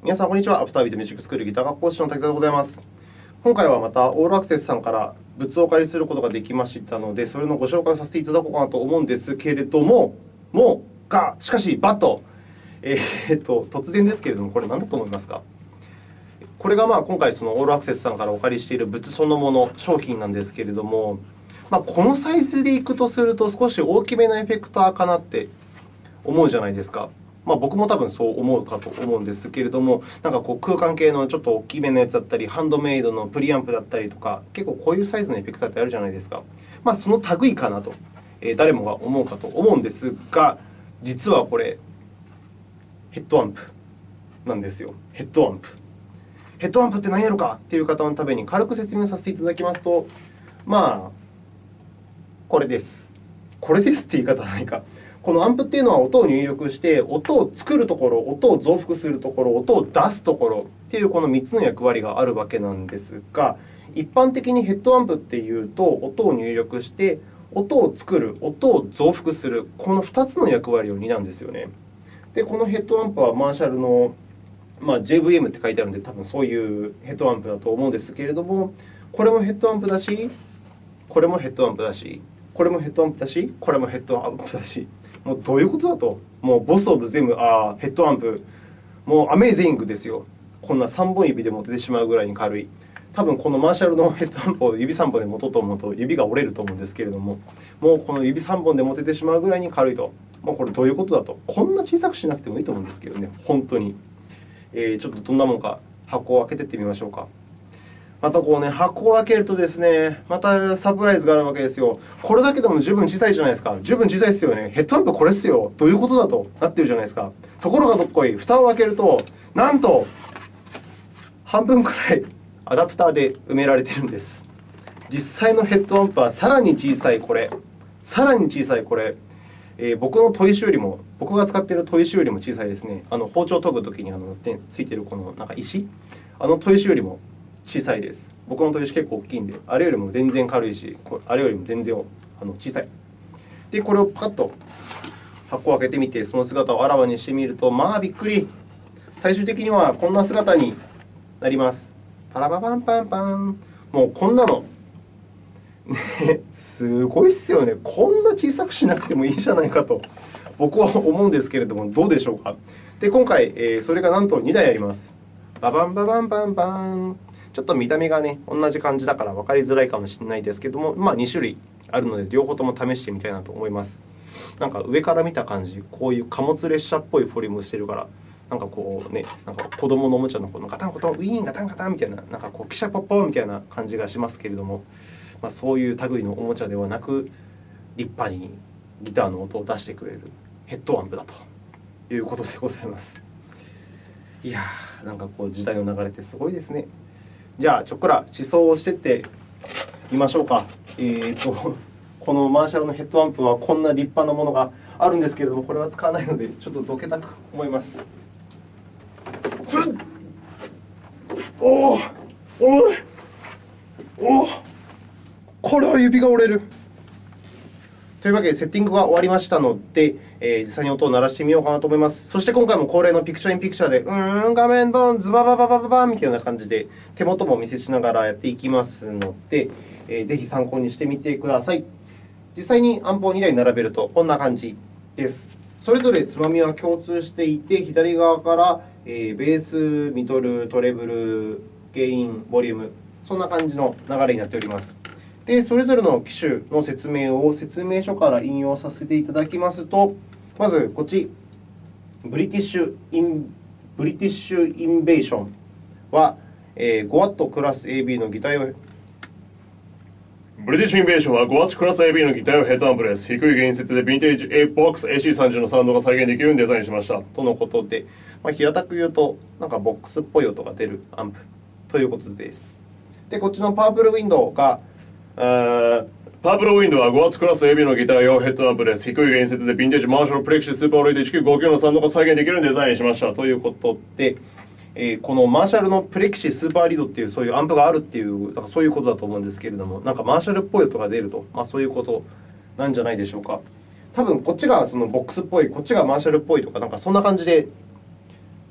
皆さん、こんにちは。アフタービートミュージックスクールギター科講師の滝沢でございます。今回はまたオールアクセスさんから物をお借りすることができましたので、それのご紹介をさせていただこうかなと思うんですけれども、もう、が、しかし、 but、えー、っと、突然ですけれども、これ何だと思いますか？これがまあ今回、そのオールアクセスさんからお借りしている物そのもの、商品なんですけれども、まあ、このサイズでいくとすると、少し大きめのエフェクターかなって思うじゃないですか。まあ、僕も多分そう思うかと思うんですけれども、なんかこう空間系のちょっと大きめのやつだったり、ハンドメイドのプリアンプだったりとか、結構こういうサイズのエフェクターってあるじゃないですか。まあ、その類かなと、えー、誰もが思うかと思うんですが、実はこれ、ヘッドアンプなんですよ。ヘッドアンプ。ヘッドアンプって何やろかっていう方のために軽く説明させていただきますと、まあ、これです。これですって言い方はないか。このアンプっていうのは音を入力して、音を作るところ、音を増幅するところ、音を出すところっていうこの3つの役割があるわけなんですが、一般的にヘッドアンプっていうと、音を入力して、音を作る、音を増幅する、この2つの役割を担うんですよね。で、このヘッドアンプはマーシャルの、まあ、JVM って書いてあるので、多分そういうヘッドアンプだと思うんですけれども、これもヘッドアンプだし、これもヘッドアンプだし、これもヘッドアンプだし、これもヘッドアンプだし、もうどういうことだと。もうボス・オブ・ゼム、あヘッドアンプ、もうアメージングですよ。こんな3本指で持ててしまうぐらいに軽い。多分このマーシャルのヘッドアンプを指3本で持とうと思うと指が折れると思うんですけれども、もうこの指3本で持ててしまうぐらいに軽いと。もうこれどういうことだと。こんな小さくしなくてもいいと思うんですけどね、本当に。えー、ちょっとどんなもんか箱を開けていってみましょうか。またこうね、箱を開けるとですね、またサプライズがあるわけですよ。これだけでも十分小さいじゃないですか。十分小さいですよね。ヘッドアンプこれですよ。どういうことだとなってるじゃないですか。ところがどっこい、蓋を開けると、なんと、半分くらいアダプターで埋められてるんです。実際のヘッドアンプはさらに小さいこれ、さらに小さいこれ、えー、僕の砥石よりも、僕が使っている砥石よりも小さいですね。あの包丁を研ぐときにあのついているこのなんか石、あの砥石よりも小さいです。僕の砥石結構大きいんで、あれよりも全然軽いし、あれよりも全然あの小さい。で、これをパカッと箱を開けてみて、その姿をあらわにしてみると、まあびっくり。最終的にはこんな姿になります。パラバパンパンパン。もうこんなの。ね、すごいっすよね。こんな小さくしなくてもいいじゃないかと、僕は思うんですけれども、どうでしょうか。で、今回、えー、それがなんと2台あります。ババンババンバンバン。ちょっと見た目がね、同じ感じだから分かりづらいかもしれないですけども、まあ、2種類あるので、両方とも試してみたいなと思います。なんか上から見た感じ、こういう貨物列車っぽいフォルムしてるから、なんかこうね、なんか子供のおもちゃのこのガタンゴトン、ウィーンガタンガタンみたいな、なんかこう、汽車ポッポンみたいな感じがしますけれども、まあ、そういう類のおもちゃではなく、立派にギターの音を出してくれるヘッドアンプだということでございます。いやー、なんかこう時代の流れってすごいですね。じゃあ、ちょっくら思想をしていってみましょうか。えーと、このマーシャルのヘッドアンプはこんな立派なものがあるんですけれども、これは使わないので、ちょっとどけたく思います。おおおおこれは指が折れる。というわけで、セッティングが終わりましたので、えー、実際に音を鳴らしてみようかなと思います。そして今回も恒例のピクチャーインピクチャーで、うーん、画面ドン、ズババババババみたいな感じで、手元もお見せしながらやっていきますので、えー、ぜひ参考にしてみてください。実際にアンプを2台並べると、こんな感じです。それぞれつまみは共通していて、左側から、えー、ベース、ミドル、トレブル、ゲイン、ボリューム、そんな感じの流れになっております。で、それぞれの機種の説明を説明書から引用させていただきますと、まずこっち、ブリティッシュインブリティッシュインベーションは、えー、5W クラス AB のギター用ブリティッシュインベーションは 5W クラス AB のギター用ヘッドアンプです。低いゲイン設定でヴィンテージ VOX AC30 のサウンドが再現できるようにデザインしました。とのことで、まあ、平たく言うと、なんか VOX っぽい音が出るアンプということです。で、こっちのパープルウィンドウが、パープルウィンドウは 5W クラス AB のギター用ヘッドアンプです。低いゲイン設定でヴィンテージマーシャルプレキシスーパーリード1959のサウンドが再現できるデザインしました。ということで、え、このマーシャルのプレキシスーパーリードっていうそういうアンプがあるっていうなんかそういうことだと思うんですけれども、なんかマーシャルっぽい音が出ると、まあ、そういうことなんじゃないでしょうか。多分こっちがそのボックスっぽい、こっちがマーシャルっぽいとか、なんかそんな感じで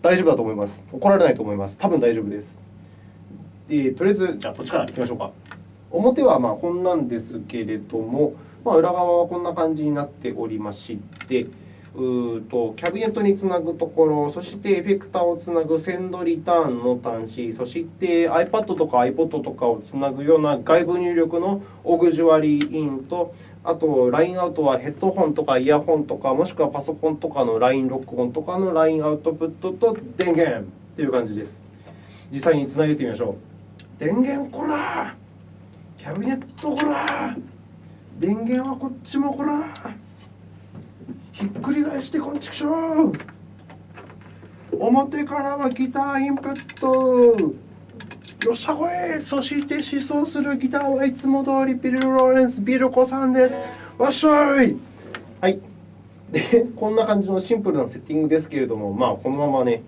大丈夫だと思います。怒られないと思います。多分大丈夫です。でとりあえず、じゃあ、こっちからいきましょうか。表はまあこんなんですけれども、まあ、裏側はこんな感じになっておりまして、うーとキャビネットにつなぐところ、そしてエフェクターをつなぐセンドリターンの端子、そして iPad とか iPod とかをつなぐような外部入力のオグジュアリーインと、あと、ラインアウトはヘッドホンとかイヤホンとか、もしくはパソコンとかのライン録音とかのラインアウトプットと電源という感じです。実際につなげてみましょう。電源こらキャビネットこら。電源はこっちもこら。ひっくり返してこんちくしょう。表からはギターインプット。よっしゃこいそして思想するギターはいつも通りビル・ローレンス・ビルコさんです。わっしょい。はい。でこんな感じのシンプルなセッティングですけれどもまあこのままね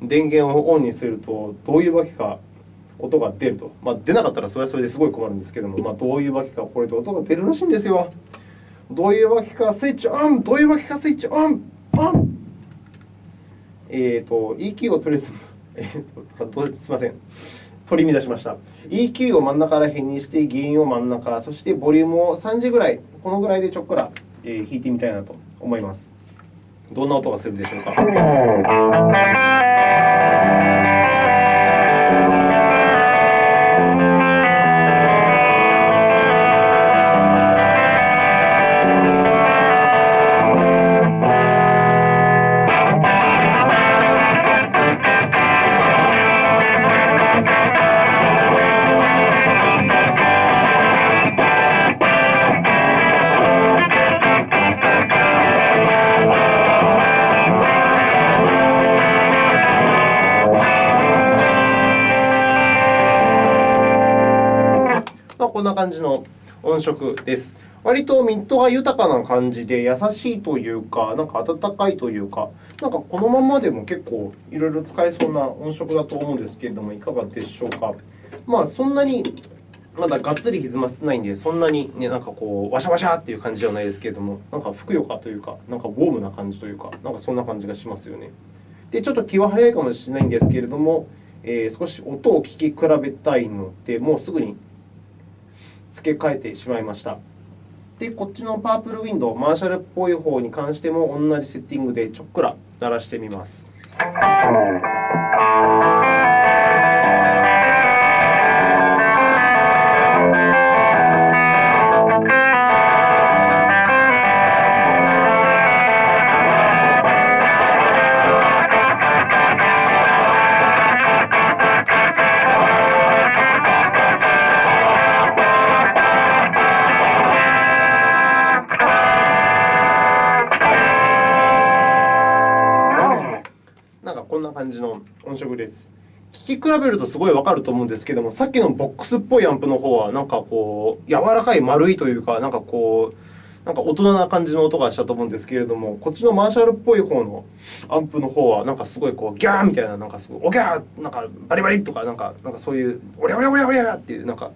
電源をオンにするとどういうわけか音が出ると、まあ、出なかったらそれはそれですごい困るんですけども、まあ、どういうわけかこれで音が出るらしいんですよ。どういうわけかスイッチオン！どういうわけかスイッチオン！オン！えっ、と EQ をとりあえず、えー、とすみません。取り乱しました。EQ を真ん中ら辺にして原因を真ん中そしてボリュームを3時ぐらいこのぐらいでちょっくら、えー弾いてみたいなと思います。どんな音がするでしょうか。な感じの音色です。割とミッドが豊かな感じで優しいというか、なんか温かいというか、なんかこのままでも結構いろいろ使えそうな音色だと思うんですけれども、いかがでしょうか。まあ、そんなにまだがっつり歪ませてないんで、そんなにね、なんかこう、ワシャワシャっていう感じではないですけれども、なんかふくよかというか、なんかウォームな感じというか、なんかそんな感じがしますよね。で、ちょっと気は早いかもしれないんですけれども、えー少し音を聞き比べたいので、もうすぐに付け替えてしまいました。で、こっちのパープルウィンドウ、マーシャルっぽい方に関しても同じセッティングでちょっくら鳴らしてみます。聞き比べるとすごいわかると思うんですけども、さっきのボックスっぽいアンプの方は、なんかこう、柔らかい丸いというか、なんかこう、なんか大人な感じの音がしたと思うんですけれども、こっちのマーシャルっぽい方のアンプの方は、なんかすごいこう、ギャーみたいな、なんかすごい、おギャーなんかバリバリとか、なんか、なんかそういう、おりゃおりゃおりゃおりゃっていう、なんか、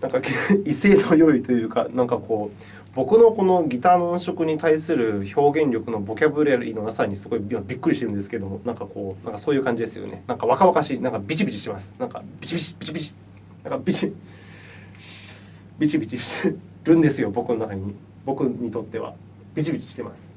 なんか 威勢の良いというか、なんかこう、僕のこのギターの音色に対する表現力のボキャブラリーのなさにすごいびっくりしてるんですけども、なんかこう、なんかそういう感じですよね。なんか若々しい、なんかビチビチします。なんかビチビチ、ビチビチ、なんかビチ、ビチビチしてるんですよ、僕の中に。僕にとっては。ビチビチしてます。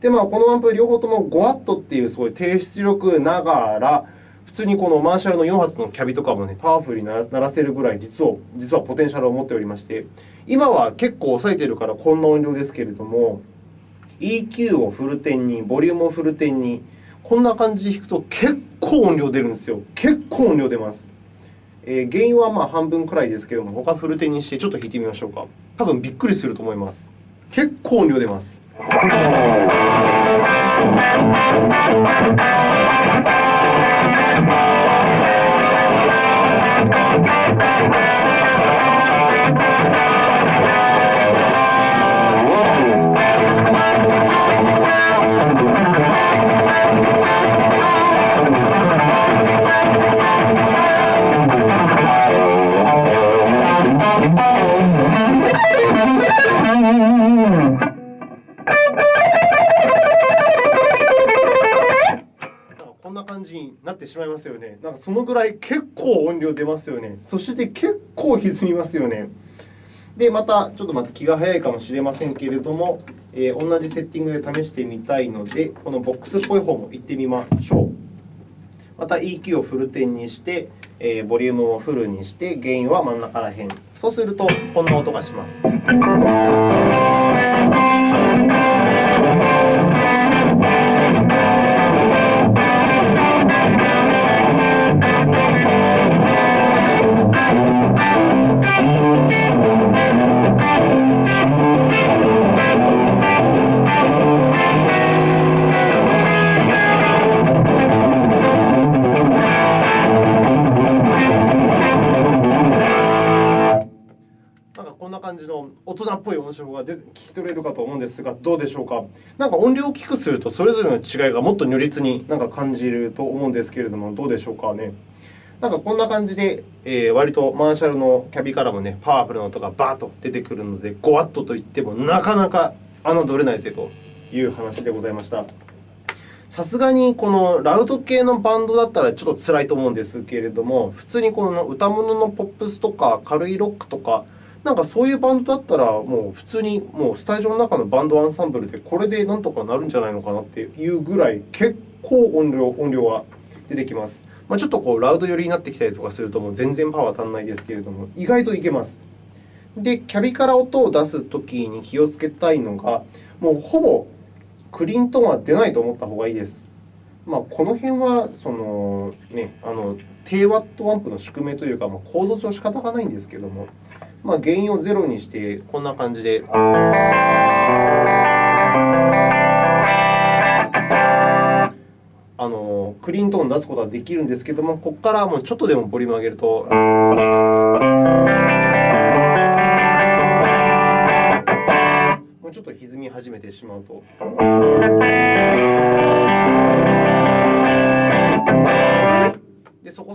で、まあ、このアンプ両方とも 5W っていうすごい低出力ながら、普通にこのマーシャルの4発のキャビとかもね、パワフルに鳴らせるぐらい実を、実はポテンシャルを持っておりまして、今は結構抑えてるからこんな音量ですけれども EQ をフルテンにボリュームをフルテンにこんな感じで弾くと結構音量出るんですよ。結構音量出ます、えー、原因はまあ半分くらいですけれども他フルテンにしてちょっと弾いてみましょうか。多分びっくりすると思います。結構音量出ます。な感じになってしまいますよね。なんかそのぐらい結構音量出ますよね。そして結構歪みますよね。で、またちょっとまた気が早いかもしれませんけれども、えー、同じセッティングで試してみたいので、このボックスっぽい方も行ってみましょう。また EQ をフル点にして、えー、ボリュームをフルにして、ゲインは真ん中ら辺。そうすると、こんな音がします。ぽい音色が出聞き取れるかと思うんですが、どうでしょうか？なんか音量を大きくすると、それぞれの違いがもっと如実になんか感じると思うんですけれども、どうでしょうかね？なんかこんな感じで、えー、割とマーシャルのキャビからもね、パワフルな音がバーッと出てくるので、5ワットといってもなかなか侮れないぜという話でございました。さすがにこのラウド系のバンドだったらちょっと辛いと思うんですけれども、普通にこの歌物のポップスとか軽いロックとか、なんかそういうバンドだったら、もう普通にもうスタジオの中のバンドアンサンブルでこれでなんとかなるんじゃないのかなっていうぐらい結構音量音量が出てきます。まあ、ちょっとこうラウド寄りになってきたりとかするともう全然パワー足んないですけれども、意外といけます。で、キャビから音を出すときに気をつけたいのが、もうほぼクリントンは出ないと思った方がいいです。まあ、この辺はその、ね、あの低ワットアンプの宿命というか、まあ、構造上仕方がないんですけども、まあ、原因をゼロにして、こんな感じで。あのクリーントーン出すことはできるんですけども、ここからもうちょっとでもボリューム上げると。もうちょっと歪み始めてしまうと。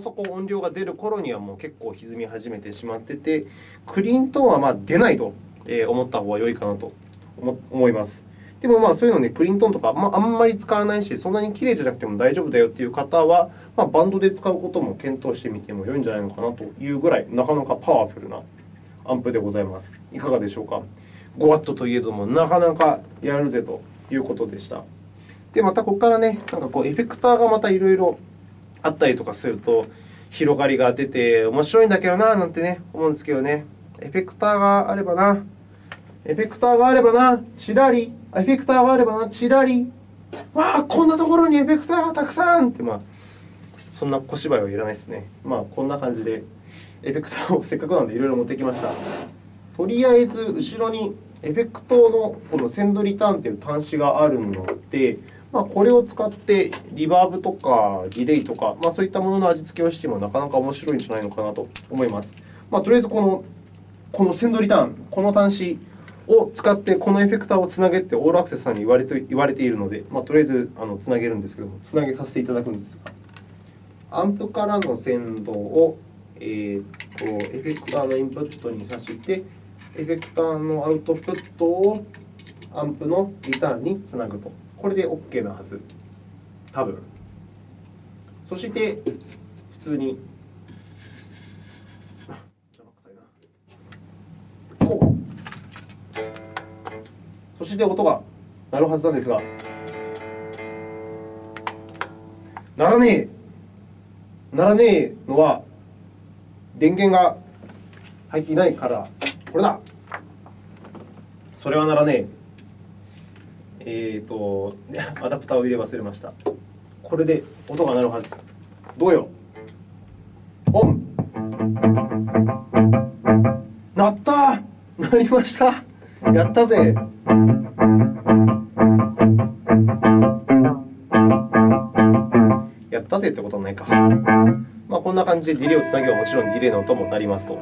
そこ音量が出る頃にはもう結構歪み始めてしまってて、クリーントーンはま出ないと思った方が良いかなと思います。でもまあそういうのね、クリントーンとか、まあ、んまり使わないし、そんなに綺麗じゃなくても大丈夫だよっていう方は、まあ、バンドで使うことも検討してみても良いんじゃないのかなというぐらい、なかなかパワフルなアンプでございます。いかがでしょうか？5ワットといえども、なかなかやるぜということでした。で、またここからね、なんかこうエフェクターがまたいろいろあったりとかすると、広がりが出て面白いんだけどななんてね、思うんですけどね。エフェクターがあればな、エフェクターがあればな、ちらり、エフェクターがあればな、ちらり、わあ、こんなところにエフェクターがたくさんって、まあ、そんな小芝居はいらないですね。まあ、こんな感じで、エフェクターをせっかくなのでいろいろ持ってきました。とりあえず、後ろにエフェクトのこのセンドリターンという端子があるので、まあ、これを使ってリバーブとかディレイとか、まあ、そういったものの味付けをしてもなかなか面白いんじゃないのかなと思います。まあ、とりあえずこの、このセンドリターン、この端子を使ってこのエフェクターをつなげってオールアクセスさんに言われて言われているので、まあ、とりあえずあのつなげるんですけども、つなげさせていただくんですが、アンプからの先導を、えー、とエフェクターのインプットにさして、エフェクターのアウトプットをアンプのリターンにつなぐと。これで OK なはず。多分。そして、普通に。こう。そして音が鳴るはずなんですが、鳴らねえ。鳴らねえのは、電源が入っていないから、これだ。それは鳴らねえ。えーと、アダプターを入れ忘れました。これで音が鳴るはず。どうよオン鳴った鳴りましたやったぜやったぜってことはないか。まあ、こんな感じでディレイをつなげばもちろんディレイの音もなりますと。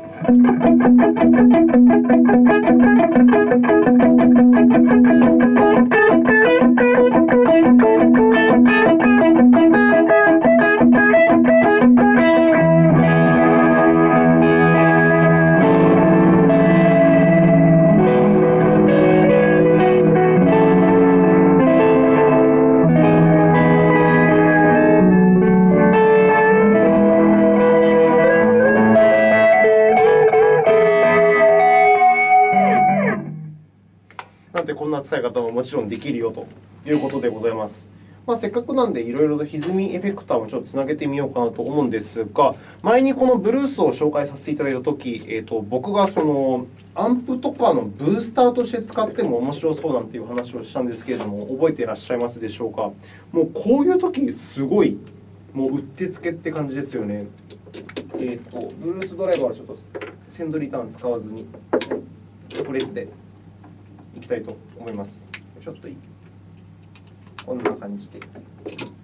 い方ももちろんできるよということでございます。まあ、せっかくなんで、いろいろと歪みエフェクターもちょっとつなげてみようかなと思うんですが、前にこのブルースを紹介させていただいたとき、えー、と僕がそのアンプとかのブースターとして使っても面白そうなんていう話をしたんですけれども、覚えていらっしゃいますでしょうか？もうこういうとき、すごい、もううってつけって感じですよね。えっ、と、ブルースドライバーはちょっとセンドリターン使わずに、これでいきたいと思います。ちょっといいこんな感じで。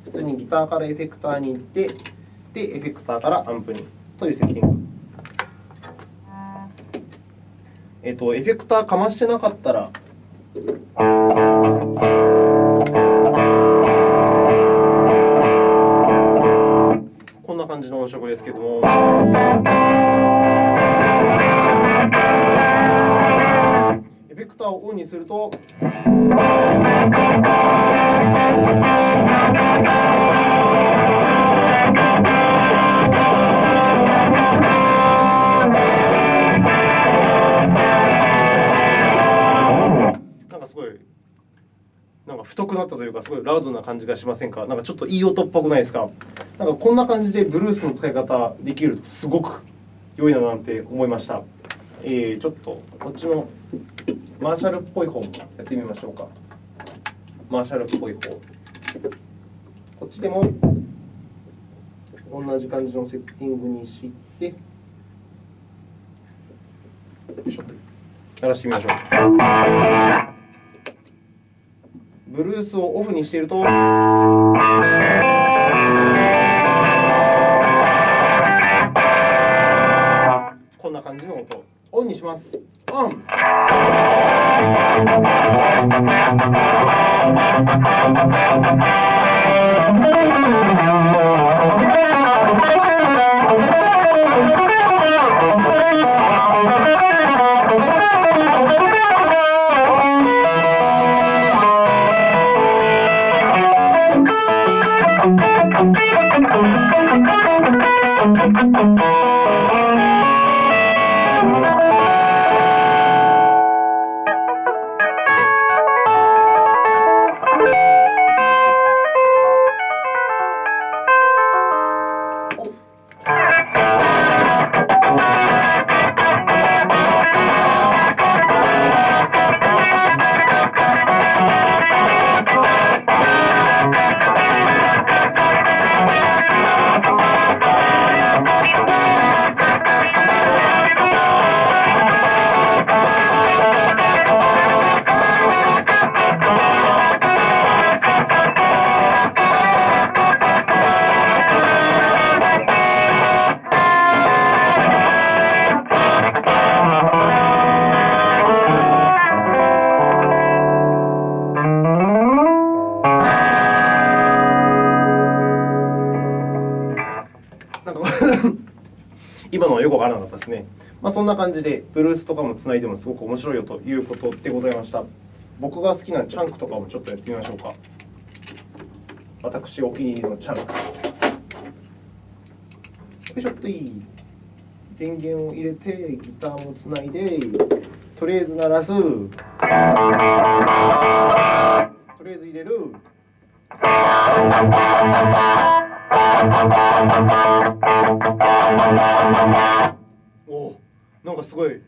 普通にギターからエフェクターに行って、で、エフェクターからアンプにというセッティング。えっ、と、エフェクターかましてなかったら、こんな感じの音色ですけども。クターをオンにすると。なんかすごいなんか太くなったというか、すごいラウドな感じがしませんか？なんかちょっといい音っぽくないですか？なんかこんな感じでブルースの使い方できるとすごく良いななんて思いました。えー、ちょっとこっちのマーシャルっぽい方もやってみましょうか。マーシャルっぽい方。こっちでも同じ感じのセッティングにして、よいしょ鳴らしてみましょう。ブルースをオフにしていると。します。オン。今のはよくわからなかったですね。まあ、そんな感じで、ブルースとかもつないでもすごく面白いよということでございました。僕が好きなチャンクとかもちょっとやってみましょうか。私お気に入りのチャンク。よいしょっといい。電源を入れて、ギターもつないで、とりあえず鳴らす。とりあえず入れる。お、なんかすごい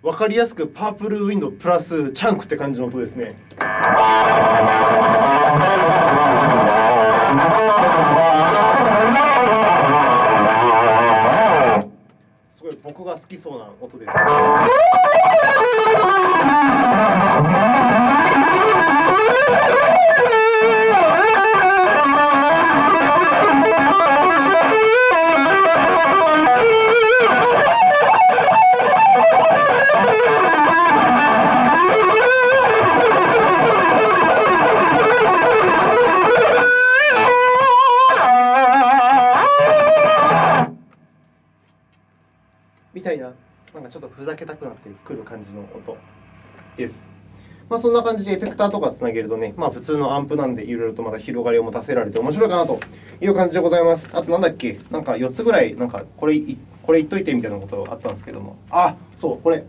分かりやすくパープルウィンドプラスチャンクって感じの音ですね。僕が好きそうな音です。ちょっとふざけたくなってくる感じの音です。まあ、そんな感じでエフェクターとかつなげるとね、まあ、普通のアンプなんでいろいろとまた広がりを持たせられて面白いかなという感じでございます。あとなんだっけ、なんか4つぐらい、なんかこれこれ言っといてみたいなことあったんですけども、あそう、これ、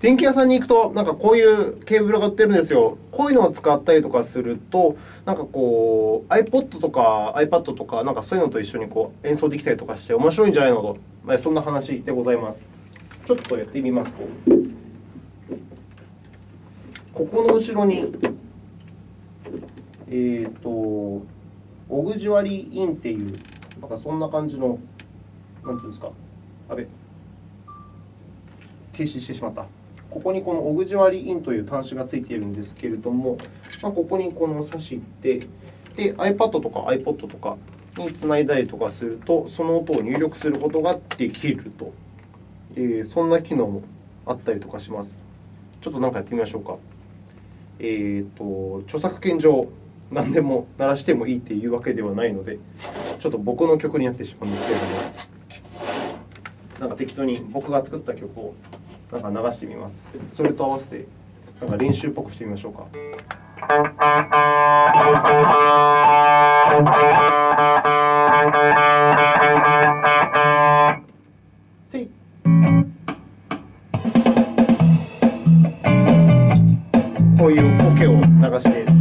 電気屋さんに行くと、なんかこういうケーブルが売ってるんですよ。こういうのを使ったりとかすると、なんかこう、iPod とか iPad とか、なんかそういうのと一緒にこう演奏できたりとかして、面白いんじゃないのと、まあそんな話でございます。ちょっとやってみますと、ここの後ろに、えっ、と、オグジュアリーインっていう、なんかそんな感じの、なんていうんですか、あれ、停止してしまった。ここにこのオグジュアリーインという端子がついているんですけれども、まあ、ここにこの挿してで iPad とか iPod とかにつないだりとかするとその音を入力することができると、えーそんな機能もあったりとかしますちょっと何かやってみましょうかえっ、と著作権上何でも鳴らしてもいいっていうわけではないのでちょっと僕の曲になってしまうんですけれどもなんか適当に僕が作った曲をなんか流してみます。それと合わせてなんか練習っぽくしてみましょうか。こういうオケを流して。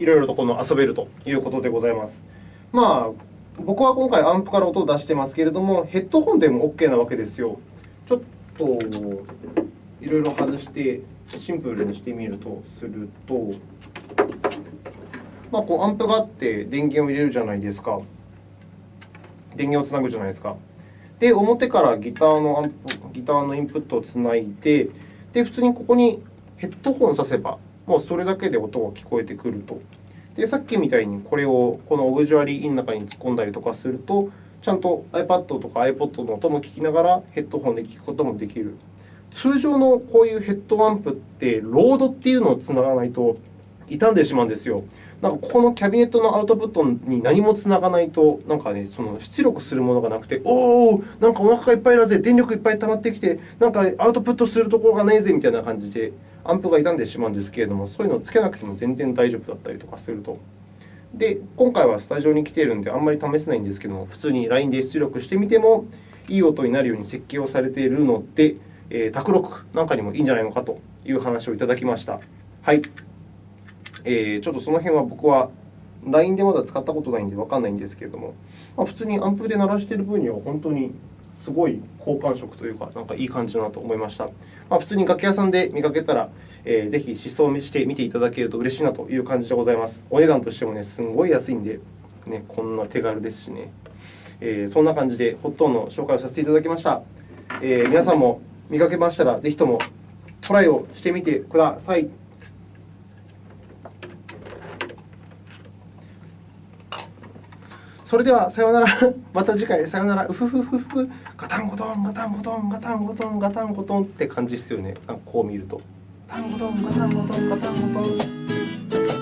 いろいろとこの遊べるということでございます。まあ僕は今回アンプから音を出してますけれども、ヘッドホンでも OK なわけですよ。ちょっといろいろ外してシンプルにしてみるとすると、まあ、こうアンプがあって電源を入れるじゃないですか。電源をつなぐじゃないですか。で、表からギターのアンプギターのインプットをつないで、で普通にここにヘッドホンをさせば、もうそれだけで音が聞こえてくると。で、さっきみたいにこれをこのオブジュアリーインの中に突っ込んだりとかすると、ちゃんと iPad とか iPod の音も聞きながらヘッドホンで聞くこともできる。通常のこういうヘッドアンプって、ロードっていうのをつながないと傷んでしまうんですよ。なんかここのキャビネットのアウトプットに何もつながないと、なんかね、その出力するものがなくて、おお、なんかお腹がいっぱいだぜ、電力いっぱい溜まってきて、なんかアウトプットするところがないぜみたいな感じで、アンプが傷んでしまうんですけれども、そういうのをつけなくても全然大丈夫だったりとかすると。で、今回はスタジオに来ているんで、あんまり試せないんですけども、普通に LINE で出力してみても、いい音になるように設計をされているので、えー、卓録なんかにもいいんじゃないのかという話をいただきました。はい。えーちょっとその辺は僕は LINE でまだ使ったことないんで分かんないんですけれども、まあ、普通にアンプで鳴らしている分には本当にすごい好感触というか、なんかいい感じだなと思いました。まあ、普通に楽器屋さんで見かけたら、えーぜひ試奏してみていただけると嬉しいなという感じでございます。お値段としてもね、すんごい安いんで、ね、こんな手軽ですしね。えーそんな感じで、ホットンの紹介をさせていただきました。えー皆さんも見かけましたら、ぜひともトライをしてみてください。それではさようなら。また次回さようなら。うふふふふ。ガタンゴトンガタンゴトンガタンゴトンガタンゴトンって感じですよね。こう見ると。ガタンゴトンガタンゴトンガタンゴトン。